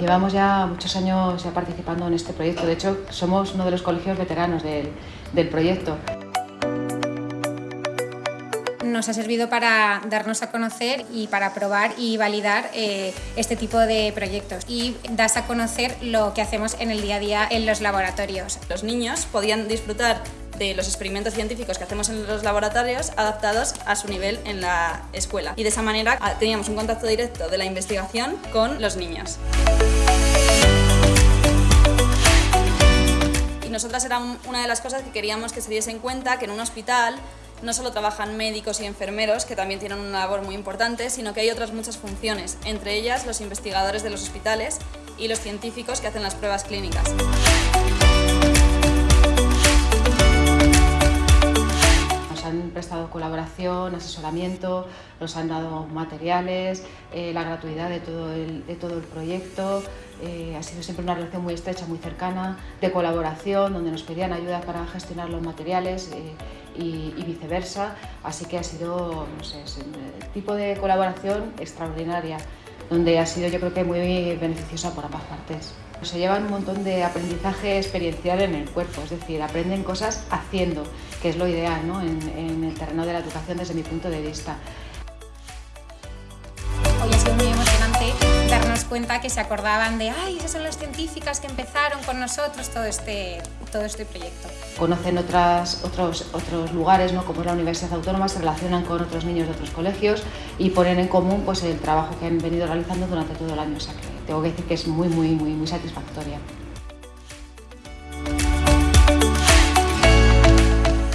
Llevamos ya muchos años ya participando en este proyecto, de hecho somos uno de los colegios veteranos del, del proyecto. Nos ha servido para darnos a conocer y para probar y validar eh, este tipo de proyectos. Y das a conocer lo que hacemos en el día a día en los laboratorios. Los niños podían disfrutar de los experimentos científicos que hacemos en los laboratorios adaptados a su nivel en la escuela y de esa manera ah, teníamos un contacto directo de la investigación con los niños. Y nosotras era una de las cosas que queríamos que se diese en cuenta que en un hospital no solo trabajan médicos y enfermeros, que también tienen una labor muy importante, sino que hay otras muchas funciones, entre ellas los investigadores de los hospitales y los científicos que hacen las pruebas clínicas. Colaboración, asesoramiento, nos han dado materiales, eh, la gratuidad de todo el, de todo el proyecto, eh, ha sido siempre una relación muy estrecha, muy cercana, de colaboración, donde nos pedían ayuda para gestionar los materiales. Eh, y, viceversa, así que ha sido no sé, un tipo de colaboración extraordinaria, donde ha sido yo creo que muy beneficiosa por ambas partes. Se llevan un montón de aprendizaje experiencial en el cuerpo, es decir, aprenden cosas haciendo, que es lo ideal ¿no? en, en terreno de la educación desde mi punto de vista. Hoy ha sido muy emocionante darnos cuenta que se acordaban de ¡ay, esas son las científicas que empezaron con nosotros todo este, todo este proyecto! Conocen otras, otros, otros lugares, ¿no? como es la Universidad Autónoma, se relacionan con otros niños de otros colegios y ponen en común pues, el trabajo que han venido realizando durante todo el año. O sea que tengo que decir que es muy, muy, muy, muy satisfactoria.